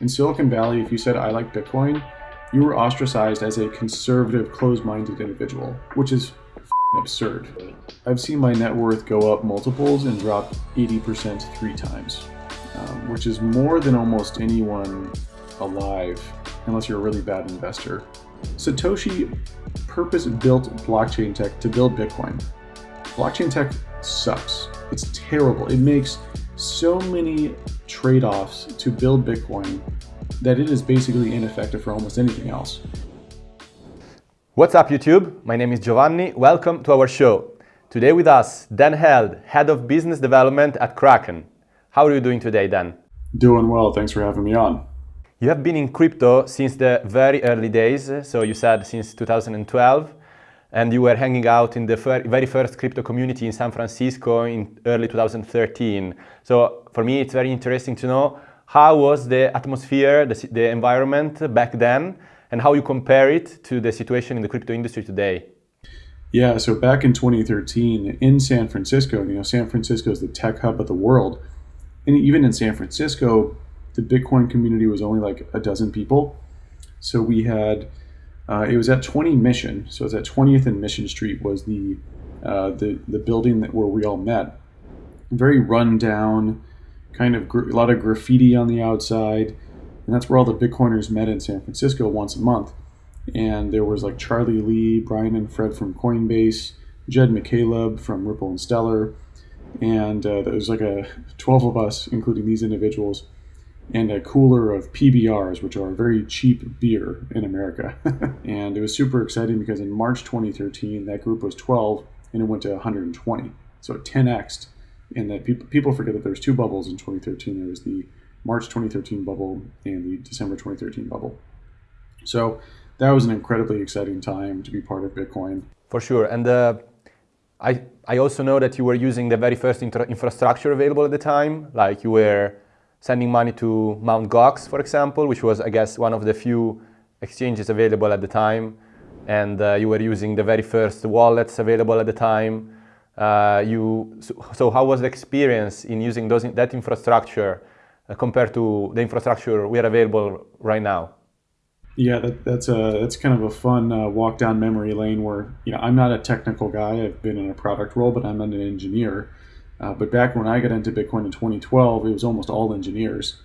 In Silicon Valley, if you said I like Bitcoin, you were ostracized as a conservative, closed-minded individual, which is absurd. I've seen my net worth go up multiples and drop 80% three times, um, which is more than almost anyone alive, unless you're a really bad investor. Satoshi purpose-built blockchain tech to build Bitcoin. Blockchain tech sucks. It's terrible. It makes so many trade-offs to build Bitcoin that it is basically ineffective for almost anything else. What's up YouTube? My name is Giovanni. Welcome to our show. Today with us, Dan Held, Head of Business Development at Kraken. How are you doing today, Dan? Doing well. Thanks for having me on. You have been in crypto since the very early days, so you said since 2012 and you were hanging out in the very first crypto community in San Francisco in early 2013. So for me, it's very interesting to know how was the atmosphere, the, the environment back then, and how you compare it to the situation in the crypto industry today. Yeah, so back in 2013 in San Francisco, you know, San Francisco is the tech hub of the world. And even in San Francisco, the Bitcoin community was only like a dozen people. So we had uh, it was at 20 Mission, so it's at 20th and Mission Street was the uh, the the building that where we all met. Very run down, kind of a lot of graffiti on the outside, and that's where all the Bitcoiners met in San Francisco once a month. And there was like Charlie Lee, Brian and Fred from Coinbase, Jed McCaleb from Ripple and Stellar, and uh, there was like a 12 of us, including these individuals and a cooler of PBRs, which are a very cheap beer in America. and it was super exciting because in March 2013, that group was 12 and it went to 120. So 10x. And that people, people forget that there's two bubbles in 2013. There was the March 2013 bubble and the December 2013 bubble. So that was an incredibly exciting time to be part of Bitcoin. For sure. And uh, I, I also know that you were using the very first infrastructure available at the time. Like you were sending money to Mt. Gox, for example, which was, I guess, one of the few exchanges available at the time. And uh, you were using the very first wallets available at the time. Uh, you, so, so, how was the experience in using those, that infrastructure uh, compared to the infrastructure we are available right now? Yeah, that, that's a that's kind of a fun uh, walk down memory lane where you know I'm not a technical guy. I've been in a product role, but I'm not an engineer. Uh, but back when I got into Bitcoin in 2012, it was almost all engineers.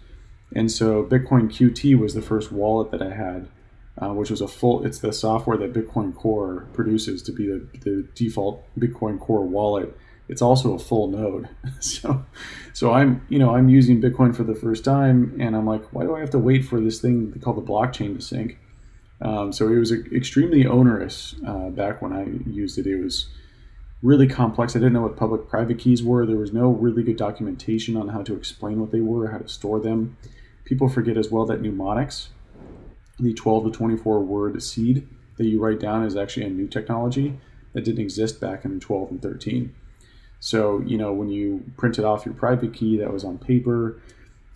And so Bitcoin QT was the first wallet that I had, uh, which was a full, it's the software that Bitcoin Core produces to be the, the default Bitcoin Core wallet. It's also a full node. so, so I'm, you know, I'm using Bitcoin for the first time and I'm like, why do I have to wait for this thing called the blockchain to sync? Um, so it was extremely onerous uh, back when I used it. It was, really complex. I didn't know what public private keys were. There was no really good documentation on how to explain what they were, how to store them. People forget as well that mnemonics, the 12 to 24 word seed that you write down is actually a new technology that didn't exist back in 12 and 13. So, you know, when you printed off your private key that was on paper,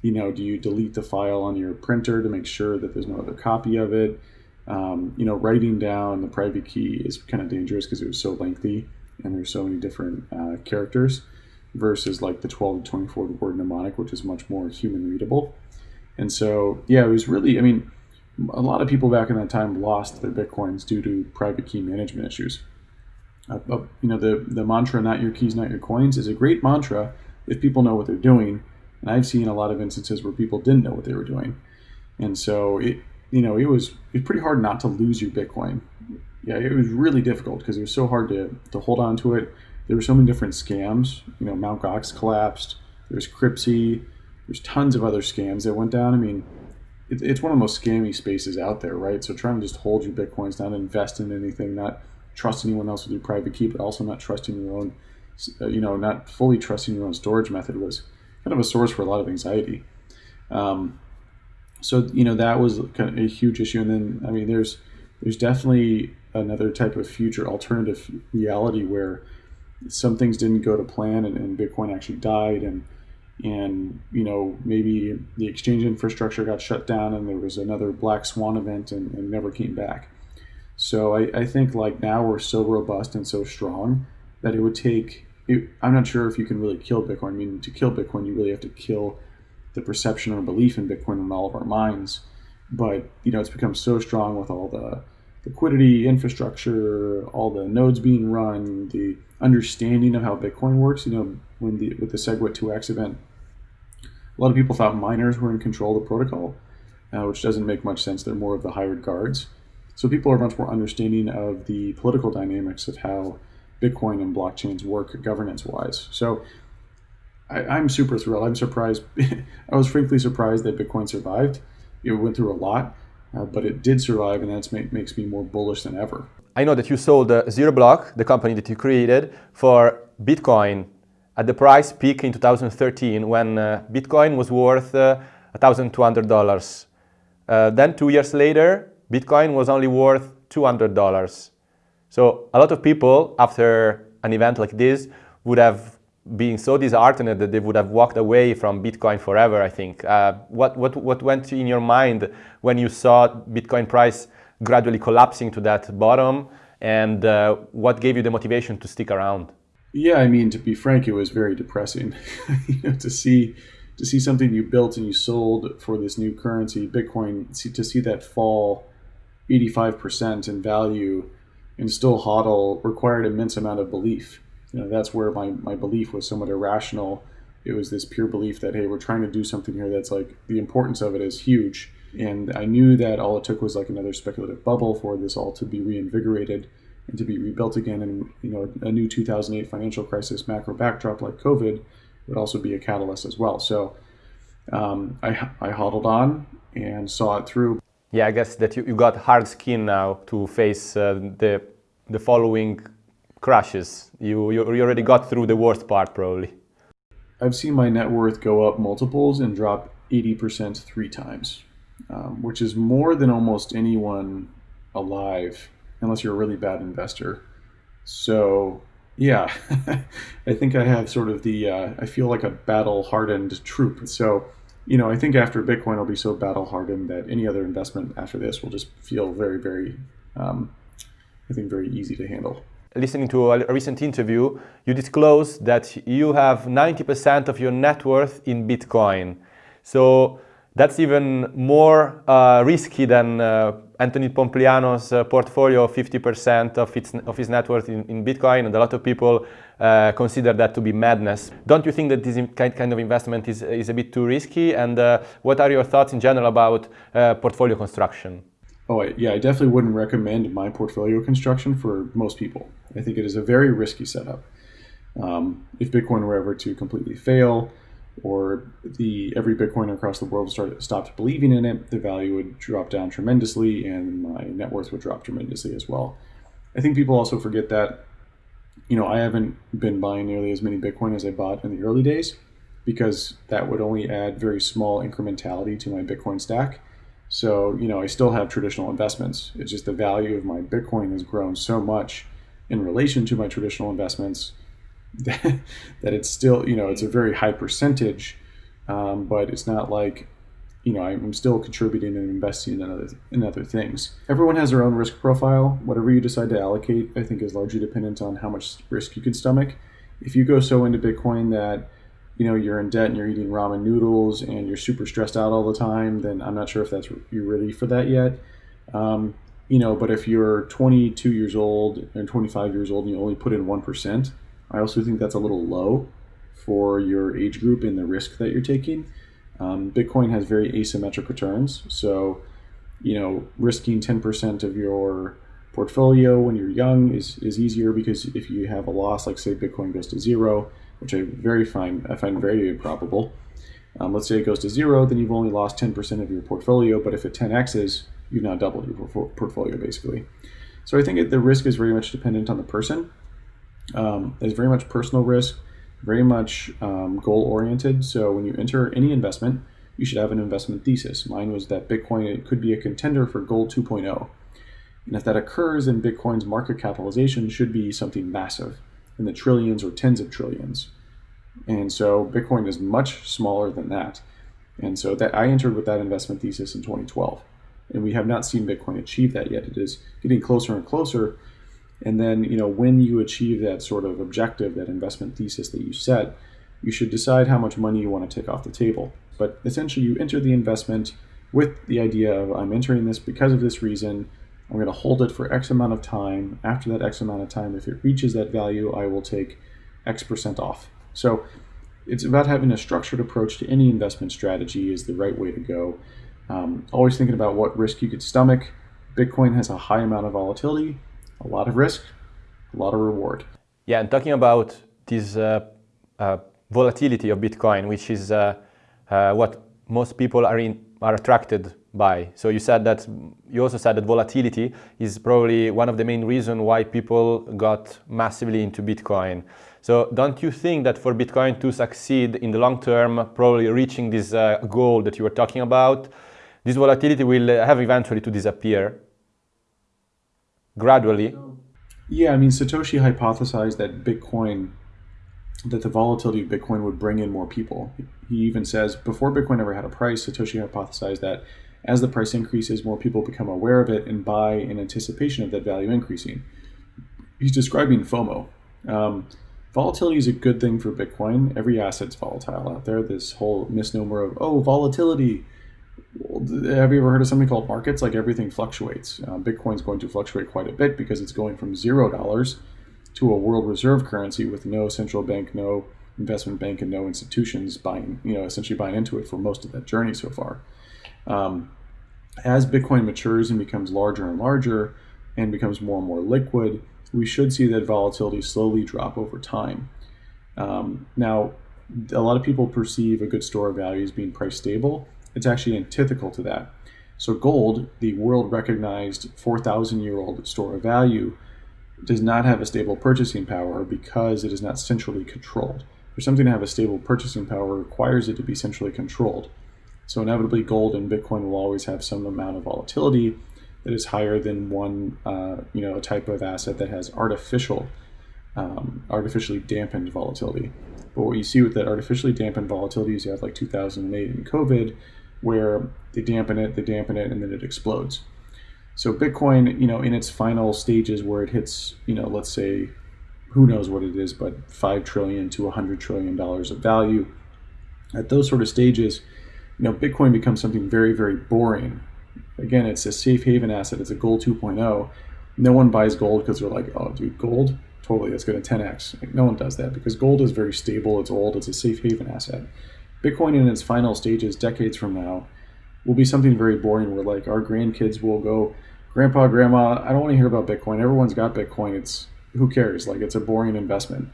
you know, do you delete the file on your printer to make sure that there's no other copy of it? Um, you know, writing down the private key is kind of dangerous because it was so lengthy and there's so many different uh, characters versus like the 12 to 24 word mnemonic, which is much more human readable. And so, yeah, it was really, I mean, a lot of people back in that time lost their Bitcoins due to private key management issues. Uh, uh, you know, the, the mantra, not your keys, not your coins, is a great mantra if people know what they're doing. And I've seen a lot of instances where people didn't know what they were doing. And so it, you know, it was, it was pretty hard not to lose your Bitcoin yeah, it was really difficult because it was so hard to, to hold on to it. There were so many different scams. You know, Mt. Gox collapsed. There's Cryptsy. There's tons of other scams that went down. I mean, it, it's one of the most scammy spaces out there, right? So trying to just hold your bitcoins, not invest in anything, not trust anyone else with your private key, but also not trusting your own, uh, you know, not fully trusting your own storage method was kind of a source for a lot of anxiety. Um, so you know that was kind of a huge issue. And then I mean, there's there's definitely another type of future alternative reality where some things didn't go to plan and, and Bitcoin actually died and and you know maybe the exchange infrastructure got shut down and there was another black swan event and, and never came back. So I, I, think like now we're so robust and so strong that it would take. It, I'm not sure if you can really kill Bitcoin. I mean, to kill Bitcoin, you really have to kill the perception or belief in Bitcoin in all of our minds. But you know, it's become so strong with all the liquidity, infrastructure, all the nodes being run, the understanding of how Bitcoin works. You know, when the with the SegWit 2x event, a lot of people thought miners were in control of the protocol, uh, which doesn't make much sense. They're more of the hired guards. So people are much more understanding of the political dynamics of how Bitcoin and blockchains work governance wise. So I, am super thrilled. I'm surprised. I was frankly surprised that Bitcoin survived. It went through a lot, uh, but it did survive, and that make, makes me more bullish than ever. I know that you sold uh, Zero Block, the company that you created, for Bitcoin at the price peak in 2013 when uh, Bitcoin was worth $1,200. Uh, uh, then two years later, Bitcoin was only worth $200. So a lot of people, after an event like this, would have been so disheartened that they would have walked away from Bitcoin forever, I think. Uh, what, what, what went in your mind when you saw Bitcoin price gradually collapsing to that bottom? And uh, what gave you the motivation to stick around? Yeah, I mean, to be frank, it was very depressing you know, to see to see something you built and you sold for this new currency, Bitcoin, see, to see that fall 85% in value and still hodl required immense amount of belief. You know, that's where my, my belief was somewhat irrational. It was this pure belief that, hey, we're trying to do something here that's like the importance of it is huge. And I knew that all it took was like another speculative bubble for this all to be reinvigorated and to be rebuilt again. And, you know, a new 2008 financial crisis macro backdrop like COVID would also be a catalyst as well. So um, I, I hodled on and saw it through. Yeah, I guess that you, you got hard skin now to face uh, the, the following crashes. You, you you already got through the worst part probably. I've seen my net worth go up multiples and drop 80% three times, um, which is more than almost anyone alive, unless you're a really bad investor. So, yeah, I think I have sort of the, uh, I feel like a battle hardened troop. So, you know, I think after Bitcoin, I'll be so battle hardened that any other investment after this will just feel very, very, um, I think, very easy to handle. Listening to a recent interview, you disclosed that you have 90% of your net worth in Bitcoin. So that's even more uh, risky than uh, Anthony Pompliano's uh, portfolio of 50% of, its, of his net worth in, in, Bitcoin, and a lot of people uh, consider that to be madness. Don't you think that this kind of investment is, is a bit too risky? And uh, what are your thoughts in general about uh, portfolio construction? Oh, yeah, I definitely wouldn't recommend my portfolio construction for most people. I think it is a very risky setup. Um, if Bitcoin were ever to completely fail, or the every Bitcoiner across the world started, stopped believing in it, the value would drop down tremendously, and my net worth would drop tremendously as well. I think people also forget that, you know, I haven't been buying nearly as many Bitcoin as I bought in the early days, because that would only add very small incrementality to my Bitcoin stack. So, you know, I still have traditional investments. It's just the value of my Bitcoin has grown so much in relation to my traditional investments that, it's still, you know, it's a very high percentage, um, but it's not like, you know, I'm still contributing and investing in other, in other things. Everyone has their own risk profile. Whatever you decide to allocate, I think, is largely dependent on how much risk you can stomach. If you go so into Bitcoin that, you know, you're in debt and you're eating ramen noodles and you're super stressed out all the time, then I'm not sure if that's you're ready for that yet. Um, you know, but if you're 22 years old and 25 years old and you only put in 1%, I also think that's a little low for your age group and the risk that you're taking. Um, Bitcoin has very asymmetric returns. So, you know, risking 10% of your portfolio when you're young is, is easier because if you have a loss, like say Bitcoin goes to zero, which I very find I find very improbable. Um, let's say it goes to zero, then you've only lost 10% of your portfolio. But if it 10x's, you've now doubled your portfolio basically. So I think the risk is very much dependent on the person. Um, there's very much personal risk, very much um, goal oriented. So when you enter any investment, you should have an investment thesis. Mine was that Bitcoin it could be a contender for Gold 2.0. And if that occurs, then Bitcoin's market capitalization should be something massive in the trillions or tens of trillions. And so Bitcoin is much smaller than that. And so that I entered with that investment thesis in 2012 and we have not seen Bitcoin achieve that yet. It is getting closer and closer. And then, you know, when you achieve that sort of objective, that investment thesis that you set, you should decide how much money you want to take off the table. but essentially you enter the investment with the idea of I'm entering this because of this reason. I'm going to hold it for X amount of time. After that X amount of time, if it reaches that value, I will take X percent off. So it's about having a structured approach to any investment strategy is the right way to go. Um, always thinking about what risk you could stomach. Bitcoin has a high amount of volatility, a lot of risk, a lot of reward. Yeah, and talking about this uh, uh, volatility of Bitcoin, which is uh, uh what most people are in, are attracted by. So you said that you also said that volatility is probably one of the main reasons why people got massively into Bitcoin. So don't you think that for Bitcoin to succeed in the long term, probably reaching this uh, goal that you were talking about, this volatility will have eventually to disappear gradually? Yeah, I mean, Satoshi hypothesized that Bitcoin, that the volatility of Bitcoin would bring in more people. He even says before Bitcoin ever had a price, Satoshi hypothesized that as the price increases, more people become aware of it and buy in anticipation of that value increasing. He's describing FOMO. Um, volatility is a good thing for Bitcoin. Every asset's volatile out there. This whole misnomer of, oh, volatility. Have you ever heard of something called markets? Like everything fluctuates. Uh, Bitcoin's going to fluctuate quite a bit because it's going from zero dollars to a world reserve currency with no central bank, no investment bank, and no institutions buying, you know, essentially buying into it for most of that journey so far. Um, as Bitcoin matures and becomes larger and larger and becomes more and more liquid, we should see that volatility slowly drop over time. Um, now, a lot of people perceive a good store of value as being price stable. It's actually antithetical to that. So, gold, the world recognized 4,000 year old store of value, does not have a stable purchasing power because it is not centrally controlled. For something to have a stable purchasing power requires it to be centrally controlled. So inevitably, gold and Bitcoin will always have some amount of volatility that is higher than one, uh, you know, a type of asset that has artificial, um, artificially dampened volatility. But what you see with that artificially dampened volatility is you have like 2008 and COVID, where they dampen it, they dampen it, and then it explodes. So Bitcoin, you know, in its final stages where it hits, you know, let's say, who knows what it is, but five trillion to a 100 trillion dollars of value. At those sort of stages, you know, Bitcoin becomes something very, very boring. Again, it's a safe haven asset. It's a gold 2.0. No one buys gold because they're like, oh, dude, gold? Totally, that's going to 10x. Like, no one does that because gold is very stable. It's old. It's a safe haven asset. Bitcoin in its final stages, decades from now, will be something very boring where like our grandkids will go, Grandpa, Grandma, I don't want to hear about Bitcoin. Everyone's got Bitcoin. It's who cares? Like it's a boring investment.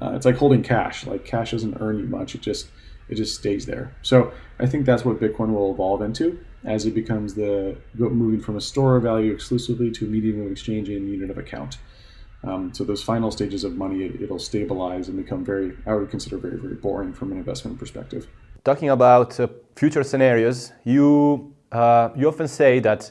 Uh, it's like holding cash. Like cash doesn't earn you much. It just it just stays there. So I think that's what Bitcoin will evolve into as it becomes the moving from a store of value exclusively to a medium of exchange and unit of account. Um, so those final stages of money, it, will stabilize and become very, I would consider very, very boring from an investment perspective. Talking about uh, future scenarios, you, uh, you often say that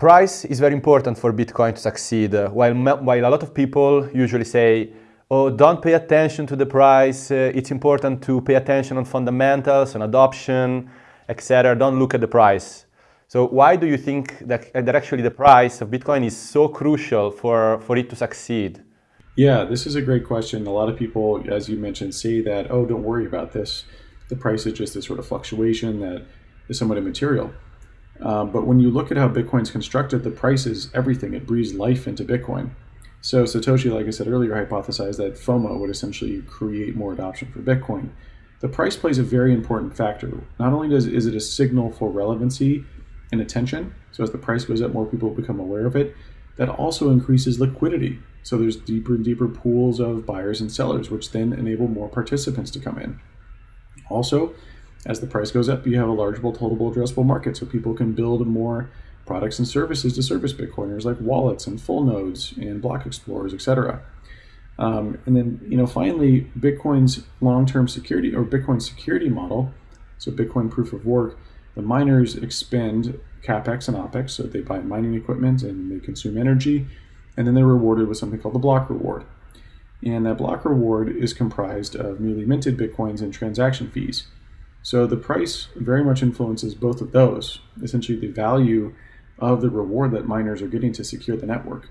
price is very important for Bitcoin to succeed, uh, while, while a lot of people usually say oh, don't pay attention to the price. Uh, it's important to pay attention on fundamentals, on adoption, etc. Don't look at the price. So why do you think that, that actually the price of Bitcoin is so crucial for, for it to succeed? Yeah, this is a great question. A lot of people, as you mentioned, say that, oh, don't worry about this. The price is just a sort of fluctuation that is somewhat immaterial. Um, but when you look at how Bitcoin's constructed, the price is everything. It breathes life into Bitcoin. So Satoshi, like I said earlier, hypothesized that FOMO would essentially create more adoption for Bitcoin. The price plays a very important factor. Not only does is it a signal for relevancy and attention, so as the price goes up, more people become aware of it. That also increases liquidity. So there's deeper and deeper pools of buyers and sellers, which then enable more participants to come in. Also, as the price goes up, you have a larger total addressable market, so people can build more products and services to service Bitcoiners like wallets and full nodes and block explorers, etc. Um, and then, you know, finally, Bitcoin's long-term security or Bitcoin security model, so Bitcoin proof of work, the miners expend capex and opex, so they buy mining equipment and they consume energy, and then they're rewarded with something called the block reward. And that block reward is comprised of newly minted Bitcoins and transaction fees. So the price very much influences both of those. Essentially, the value of the reward that miners are getting to secure the network.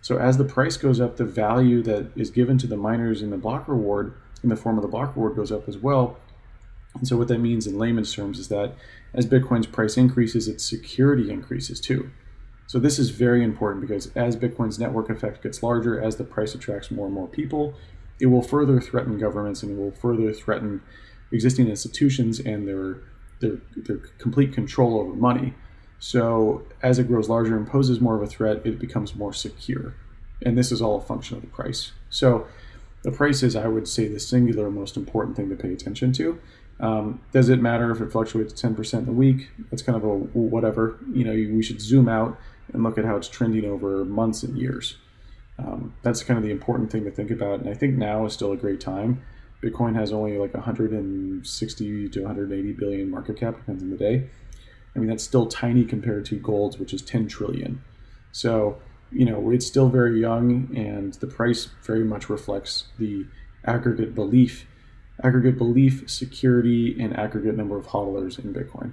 So as the price goes up, the value that is given to the miners in the block reward in the form of the block reward goes up as well. And so what that means in layman's terms is that as Bitcoin's price increases, its security increases too. So this is very important because as Bitcoin's network effect gets larger, as the price attracts more and more people, it will further threaten governments and it will further threaten existing institutions and their their, their complete control over money. So as it grows larger and poses more of a threat, it becomes more secure. And this is all a function of the price. So the price is, I would say, the singular most important thing to pay attention to. Um, does it matter if it fluctuates 10% in a week? That's kind of a whatever. You know, we should zoom out and look at how it's trending over months and years. Um, that's kind of the important thing to think about. And I think now is still a great time. Bitcoin has only like 160 to 180 billion market cap, depends on the day. I mean, that's still tiny compared to gold's, which is 10 trillion. So, you know, it's still very young, and the price very much reflects the aggregate belief, aggregate belief, security, and aggregate number of hodlers in Bitcoin.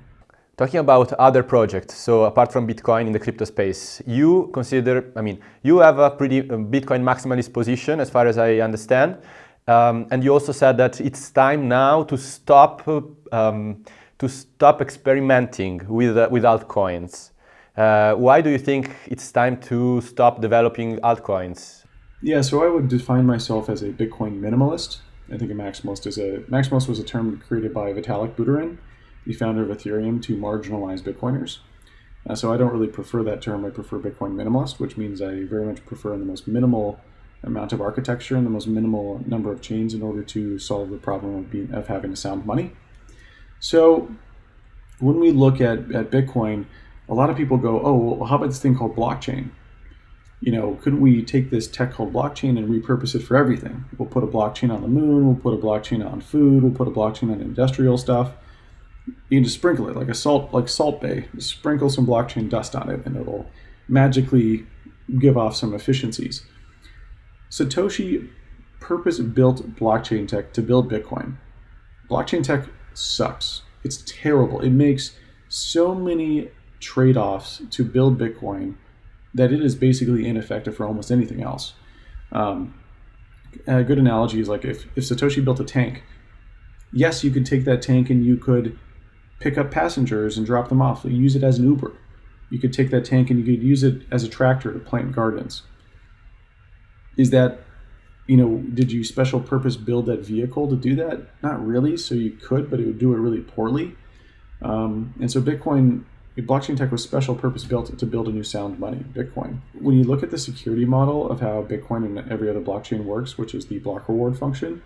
Talking about other projects, so apart from Bitcoin in the crypto space, you consider, I mean, you have a pretty uh, Bitcoin maximalist position as far as I understand. Um, and you also said that it's time now to stop, um, to stop experimenting with, uh, with altcoins. Uh, why do you think it's time to stop developing altcoins? Yeah, so I would define myself as a Bitcoin minimalist. I think a maximalist is a maximalist was a term created by Vitalik Buterin the founder of Ethereum, to marginalize Bitcoiners. Uh, so I don't really prefer that term. I prefer Bitcoin minimalist, which means I very much prefer the most minimal amount of architecture and the most minimal number of chains in order to solve the problem of, being, of having a sound money. So when we look at, at Bitcoin, a lot of people go, oh, well, how about this thing called blockchain? You know, couldn't we take this tech called blockchain and repurpose it for everything? We'll put a blockchain on the moon, we'll put a blockchain on food, we'll put a blockchain on industrial stuff you can just sprinkle it like a salt like Salt Bae just sprinkle some blockchain dust on it and it'll magically give off some efficiencies satoshi purpose built blockchain tech to build bitcoin blockchain tech sucks it's terrible it makes so many trade-offs to build bitcoin that it is basically ineffective for almost anything else um, a good analogy is like if, if satoshi built a tank yes you could take that tank and you could pick up passengers and drop them off. use it as an Uber. You could take that tank and you could use it as a tractor to plant gardens. Is that, you know, did you special purpose build that vehicle to do that? Not really. So you could, but it would do it really poorly. Um, and so Bitcoin, blockchain tech was special purpose built to build a new sound money, Bitcoin. When you look at the security model of how Bitcoin and every other blockchain works, which is the block reward function,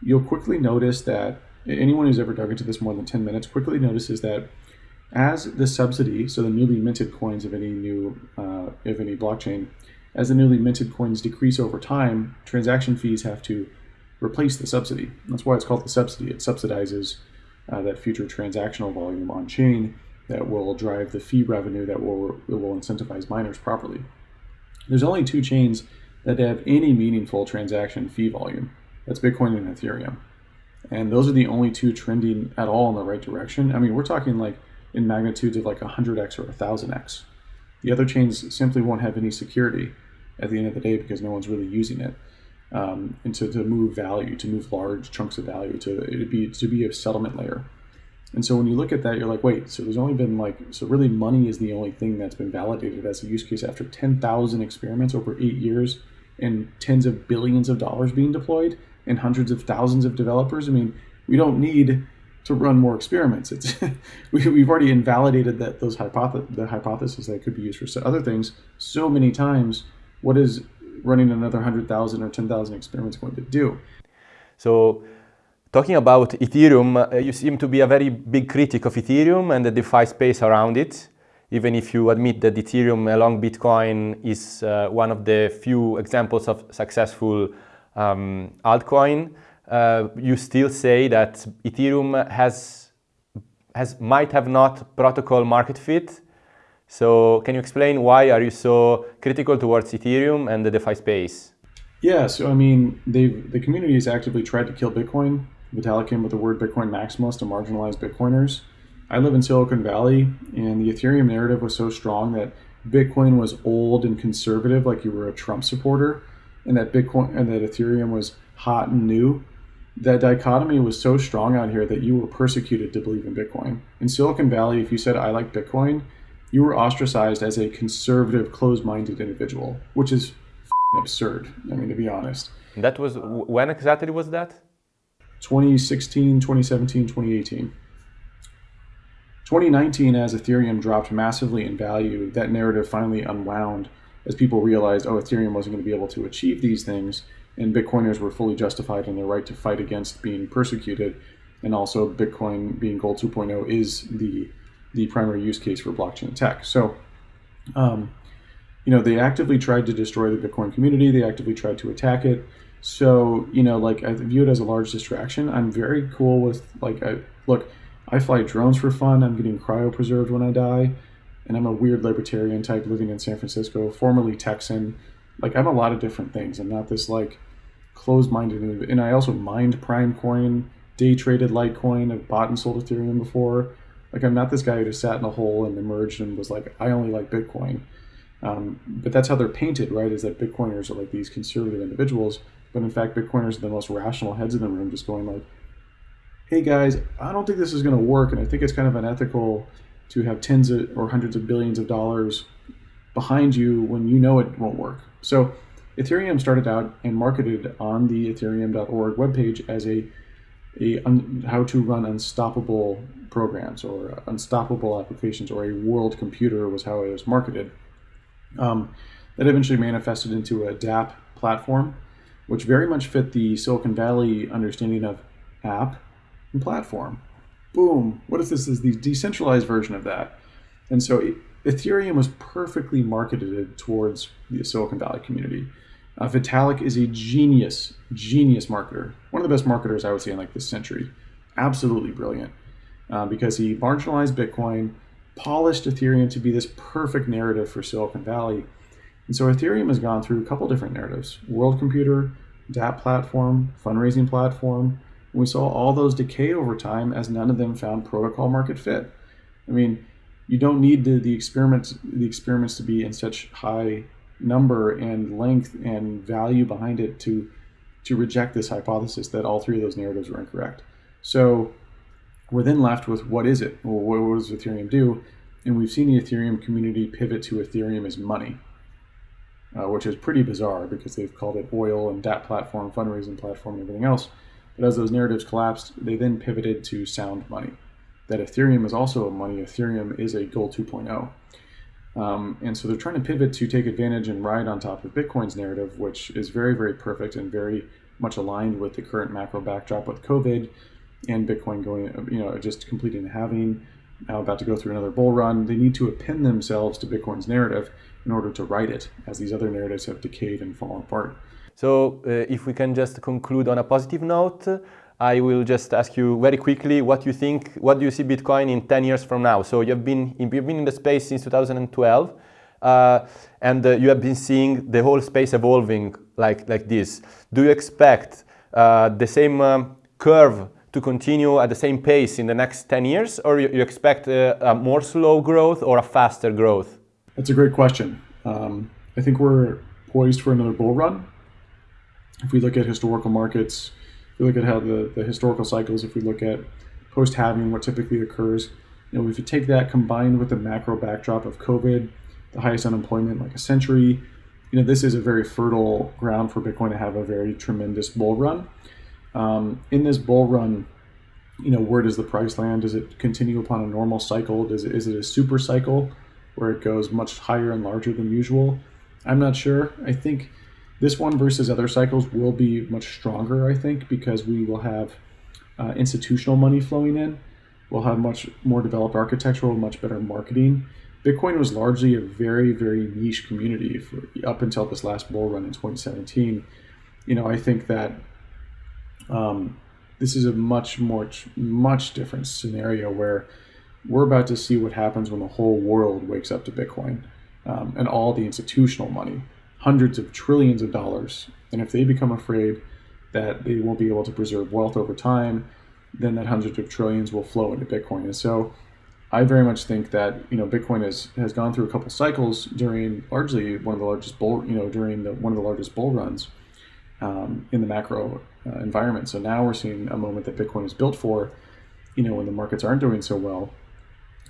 you'll quickly notice that anyone who's ever dug into this more than 10 minutes quickly notices that as the subsidy, so the newly minted coins of any new, uh, of any blockchain, as the newly minted coins decrease over time, transaction fees have to replace the subsidy. That's why it's called the subsidy. It subsidizes uh, that future transactional volume on chain that will drive the fee revenue that will, will incentivize miners properly. There's only two chains that have any meaningful transaction fee volume. That's Bitcoin and Ethereum and those are the only two trending at all in the right direction. I mean, we're talking like in magnitudes of like 100x or 1000x. The other chains simply won't have any security at the end of the day because no one's really using it. Um, and to, to move value, to move large chunks of value, to it be to be a settlement layer. And so when you look at that, you're like, wait, so there's only been like, so really money is the only thing that's been validated as a use case after 10,000 experiments over eight years and tens of billions of dollars being deployed and hundreds of thousands of developers. I mean, we don't need to run more experiments. It's we, have already invalidated that those hypothesis the hypothesis that could be used for other things so many times. What is running another hundred thousand or ten thousand experiments going to do? So. Talking about Ethereum, uh, you seem to be a very big critic of Ethereum and the DeFi space around it, even if you admit that Ethereum along Bitcoin is uh, one of the few examples of successful um, altcoin, uh, you still say that Ethereum has, has might have not protocol market fit. So can you explain why are you so critical towards Ethereum and the DeFi space? Yeah, so I mean, the community has actively tried to kill Bitcoin. Vitalik came with the word Bitcoin maximalist to marginalize Bitcoiners. I live in Silicon Valley, and the Ethereum narrative was so strong that Bitcoin was old and conservative, like you were a Trump supporter and that Bitcoin and that Ethereum was hot and new, that dichotomy was so strong out here that you were persecuted to believe in Bitcoin. In Silicon Valley, if you said, I like Bitcoin, you were ostracized as a conservative, closed minded individual, which is absurd. I mean, to be honest. That was when exactly was that? 2016, 2017, 2018. 2019, as Ethereum dropped massively in value, that narrative finally unwound as people realized, oh, Ethereum wasn't going to be able to achieve these things, and Bitcoiners were fully justified in their right to fight against being persecuted, and also Bitcoin being Gold 2.0 is the the primary use case for blockchain tech. So, um, you know, they actively tried to destroy the Bitcoin community. They actively tried to attack it. So, you know, like I view it as a large distraction. I'm very cool with like, I look, I fly drones for fun. I'm getting cryopreserved when I die, and I'm a weird libertarian type living in San Francisco, formerly Texan. Like I'm a lot of different things. I'm not this like closed-minded, and I also mined Prime Coin, day traded Litecoin. I've bought and sold Ethereum before. Like I'm not this guy who just sat in a hole and emerged and was like, I only like Bitcoin. Um, but that's how they're painted, right? Is that Bitcoiners are like these conservative individuals, but in fact, Bitcoiners are the most rational heads in the room, just going like, "Hey guys, I don't think this is going to work, and I think it's kind of unethical to have tens of, or hundreds of billions of dollars behind you when you know it won't work." So, Ethereum started out and marketed on the Ethereum.org webpage as a a un, how to run unstoppable programs or unstoppable applications or a world computer was how it was marketed. Um, that eventually manifested into a dApp platform, which very much fit the Silicon Valley understanding of app and platform. Boom! what if this? Is the decentralized version of that? And so Ethereum was perfectly marketed towards the Silicon Valley community. Uh, Vitalik is a genius, genius marketer. One of the best marketers I would say in like this century. Absolutely brilliant. Uh, because he marginalized Bitcoin, polished Ethereum to be this perfect narrative for Silicon Valley. And so Ethereum has gone through a couple different narratives world computer, dApp platform, fundraising platform. And we saw all those decay over time as none of them found protocol market fit. I mean, you don't need the, the experiments the experiments to be in such high number and length and value behind it to to reject this hypothesis that all three of those narratives were incorrect. So we're then left with what is it? Well, what does Ethereum do? And we've seen the Ethereum community pivot to Ethereum as money, uh, which is pretty bizarre because they've called it oil and that platform, fundraising platform, and everything else. But as those narratives collapsed, they then pivoted to sound money. That Ethereum is also a money. Ethereum is a gold 2.0. Um, and so they're trying to pivot to take advantage and ride on top of Bitcoin's narrative, which is very, very perfect and very much aligned with the current macro backdrop with COVID and Bitcoin going, you know, just completing a halving, now about to go through another bull run. They need to append themselves to Bitcoin's narrative in order to write it, as these other narratives have decayed and fallen apart. So, uh, if we can just conclude on a positive note, I will just ask you very quickly what you think, what do you see Bitcoin in 10 years from now? So you've been, you've been in the space since 2012 uh, and uh, you have been seeing the whole space evolving like, like this. Do you expect uh, the same um, curve to continue at the same pace in the next 10 years or you, you expect uh, a more slow growth or a faster growth? That's a great question. Um, I think we're poised for another bull run. If we look at historical markets, if we look at how the, the historical cycles, if we look at post halving, what typically occurs, you know, if you take that combined with the macro backdrop of COVID, the highest unemployment like a century, you know, this is a very fertile ground for Bitcoin to have a very tremendous bull run. Um, in this bull run, you know, where does the price land? Does it continue upon a normal cycle? Does it, is it a super cycle where it goes much higher and larger than usual? I'm not sure. I think this one versus other cycles will be much stronger, I think, because we will have uh, institutional money flowing in. We'll have much more developed architectural, much better marketing. Bitcoin was largely a very, very niche community for, up until this last bull run in 2017. You know, I think that um, this is a much more, much different scenario where we're about to see what happens when the whole world wakes up to Bitcoin um, and all the institutional money hundreds of trillions of dollars. And if they become afraid that they won't be able to preserve wealth over time, then that hundreds of trillions will flow into Bitcoin. And so I very much think that, you know, Bitcoin has, has gone through a couple cycles during largely one of the largest bull, you know, during the, one of the largest bull runs. Um, in the macro uh, environment. So now we're seeing a moment that Bitcoin is built for, you know, when the markets aren't doing so well,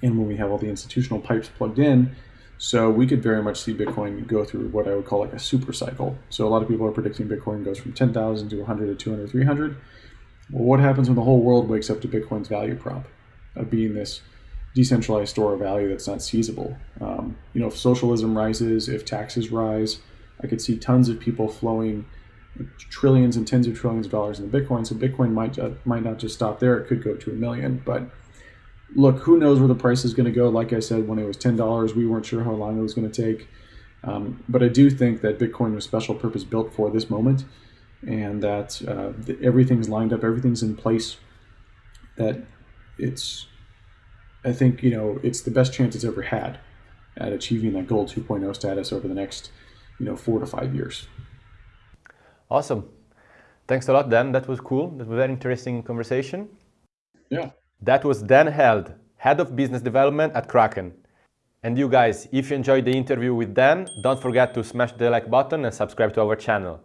and when we have all the institutional pipes plugged in. So we could very much see Bitcoin go through what I would call like a super cycle. So a lot of people are predicting Bitcoin goes from 10,000 to 100 to 200, 300. Well, what happens when the whole world wakes up to Bitcoin's value prop of being this decentralized store of value that's not seizable? Um, you know, if socialism rises, if taxes rise, I could see tons of people flowing trillions and tens of trillions of dollars into Bitcoin. So Bitcoin might uh, might not just stop there; it could go to a million. But look, who knows where the price is going to go? Like I said, when it was ten dollars, we weren't sure how long it was going to take. Um, but I do think that Bitcoin was special purpose built for this moment, and that uh, everything's lined up, everything's in place. That it's, I think you know, it's the best chance it's ever had at achieving that gold 2.0 status over the next, you know, four to five years. Awesome. Thanks a lot, Dan. That was cool. That was a very interesting conversation. Yeah. That was Dan Held, Head of Business Development at Kraken. And you guys, if you enjoyed the interview with Dan, don't forget to smash the like button and subscribe to our channel.